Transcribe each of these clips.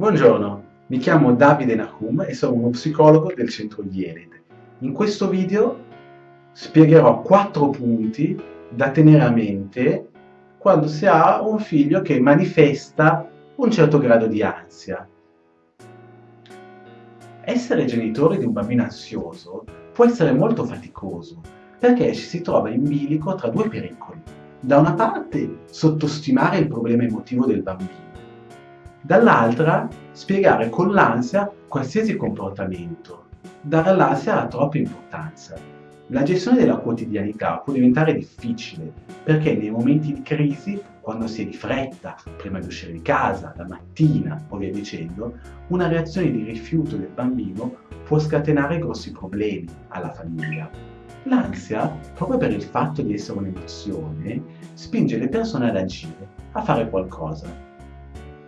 Buongiorno, mi chiamo Davide Nahum e sono uno psicologo del centro IELID. In questo video spiegherò quattro punti da tenere a mente quando si ha un figlio che manifesta un certo grado di ansia. Essere genitori di un bambino ansioso può essere molto faticoso perché ci si trova in bilico tra due pericoli. Da una parte sottostimare il problema emotivo del bambino dall'altra spiegare con l'ansia qualsiasi comportamento, dare all'ansia troppa importanza. La gestione della quotidianità può diventare difficile perché nei momenti di crisi, quando si è di fretta, prima di uscire di casa, la mattina o via dicendo, una reazione di rifiuto del bambino può scatenare grossi problemi alla famiglia. L'ansia, proprio per il fatto di essere un'emozione, spinge le persone ad agire, a fare qualcosa,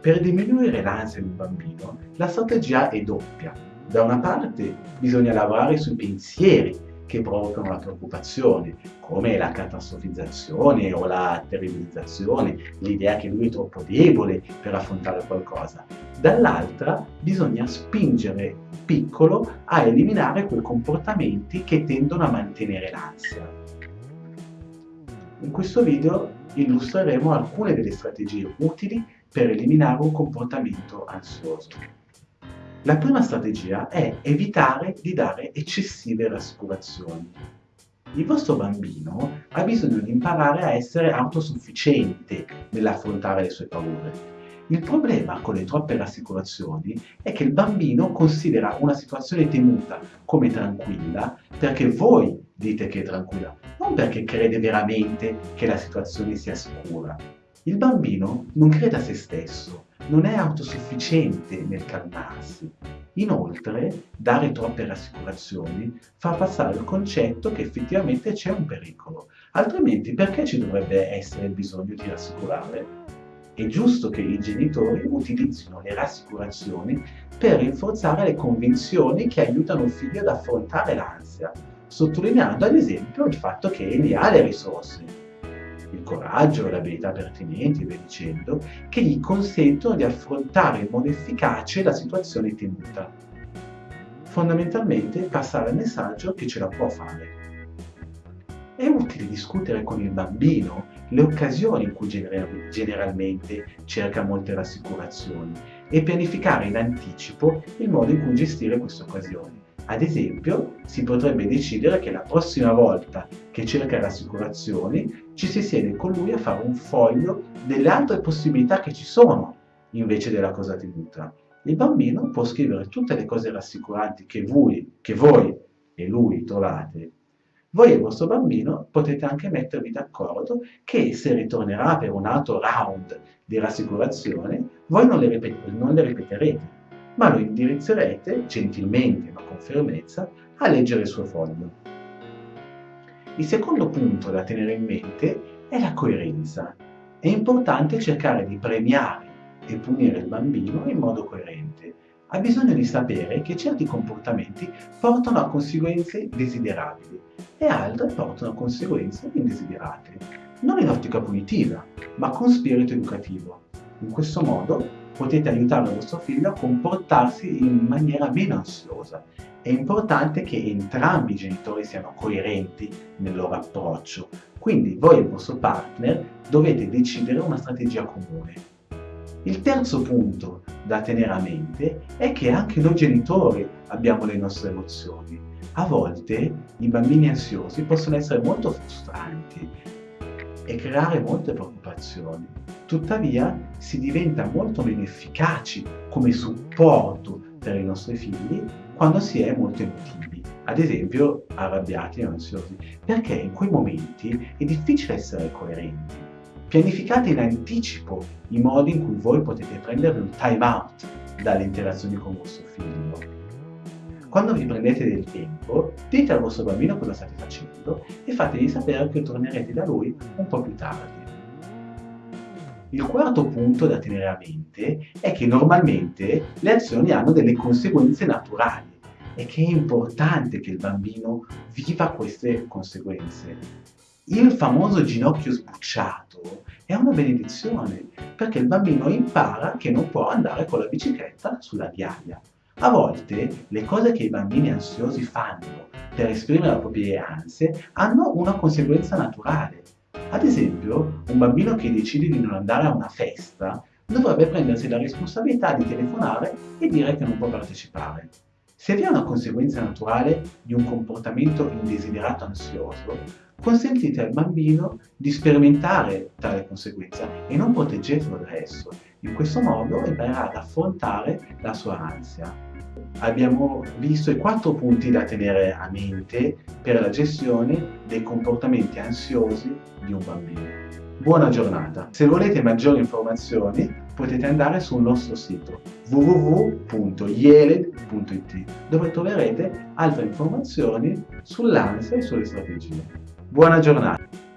per diminuire l'ansia di un bambino, la strategia è doppia. Da una parte bisogna lavorare sui pensieri che provocano la preoccupazione, come la catastrofizzazione o la terribilizzazione, l'idea che lui è troppo debole per affrontare qualcosa. Dall'altra bisogna spingere piccolo a eliminare quei comportamenti che tendono a mantenere l'ansia. In questo video illustreremo alcune delle strategie utili per eliminare un comportamento ansioso. La prima strategia è evitare di dare eccessive rassicurazioni. Il vostro bambino ha bisogno di imparare a essere autosufficiente nell'affrontare le sue paure. Il problema con le troppe rassicurazioni è che il bambino considera una situazione temuta come tranquilla perché voi dite che è tranquilla, non perché crede veramente che la situazione sia sicura. Il bambino non crede a se stesso, non è autosufficiente nel calmarsi. Inoltre, dare troppe rassicurazioni fa passare il concetto che effettivamente c'è un pericolo, altrimenti perché ci dovrebbe essere il bisogno di rassicurare? È giusto che i genitori utilizzino le rassicurazioni per rinforzare le convinzioni che aiutano il figlio ad affrontare l'ansia, sottolineando ad esempio il fatto che egli ha le risorse, il coraggio, le abilità pertinenti e via dicendo, che gli consentono di affrontare in modo efficace la situazione temuta. Fondamentalmente passare il messaggio che ce la può fare. È utile discutere con il bambino le occasioni in cui generalmente cerca molte rassicurazioni e pianificare in anticipo il modo in cui gestire queste occasioni. Ad esempio, si potrebbe decidere che la prossima volta che cerca rassicurazioni ci si siede con lui a fare un foglio delle altre possibilità che ci sono invece della cosa tenuta. Il bambino può scrivere tutte le cose rassicuranti che voi, che voi e lui trovate. Voi e il vostro bambino potete anche mettervi d'accordo che se ritornerà per un altro round di rassicurazione, voi non le, ripet non le ripeterete ma lo indirizzerete, gentilmente ma con fermezza, a leggere il suo foglio. Il secondo punto da tenere in mente è la coerenza. È importante cercare di premiare e punire il bambino in modo coerente. Ha bisogno di sapere che certi comportamenti portano a conseguenze desiderabili e altre portano a conseguenze indesiderate. Non in ottica punitiva, ma con spirito educativo. In questo modo potete aiutare il vostro figlio a comportarsi in maniera meno ansiosa. È importante che entrambi i genitori siano coerenti nel loro approccio, quindi voi e il vostro partner dovete decidere una strategia comune. Il terzo punto da tenere a mente è che anche noi genitori abbiamo le nostre emozioni. A volte i bambini ansiosi possono essere molto frustranti e creare molte preoccupazioni. Tuttavia si diventa molto meno efficaci come supporto per i nostri figli quando si è molto emotivi, ad esempio arrabbiati e ansiosi, perché in quei momenti è difficile essere coerenti. Pianificate in anticipo i modi in cui voi potete prendere un time out dalle interazioni con vostro figlio quando vi prendete del tempo, dite al vostro bambino cosa state facendo e fategli sapere che tornerete da lui un po' più tardi. Il quarto punto da tenere a mente è che normalmente le azioni hanno delle conseguenze naturali e che è importante che il bambino viva queste conseguenze. Il famoso ginocchio sbucciato è una benedizione perché il bambino impara che non può andare con la bicicletta sulla viaia. A volte le cose che i bambini ansiosi fanno per esprimere le proprie ansie hanno una conseguenza naturale. Ad esempio, un bambino che decide di non andare a una festa dovrebbe prendersi la responsabilità di telefonare e dire che non può partecipare. Se vi è una conseguenza naturale di un comportamento indesiderato ansioso, consentite al bambino di sperimentare tale conseguenza e non proteggetelo da esso. In questo modo imparerà ad affrontare la sua ansia. Abbiamo visto i quattro punti da tenere a mente per la gestione dei comportamenti ansiosi di un bambino. Buona giornata! Se volete maggiori informazioni potete andare sul nostro sito www.yeled.it dove troverete altre informazioni sull'ansia e sulle strategie. Buona giornata!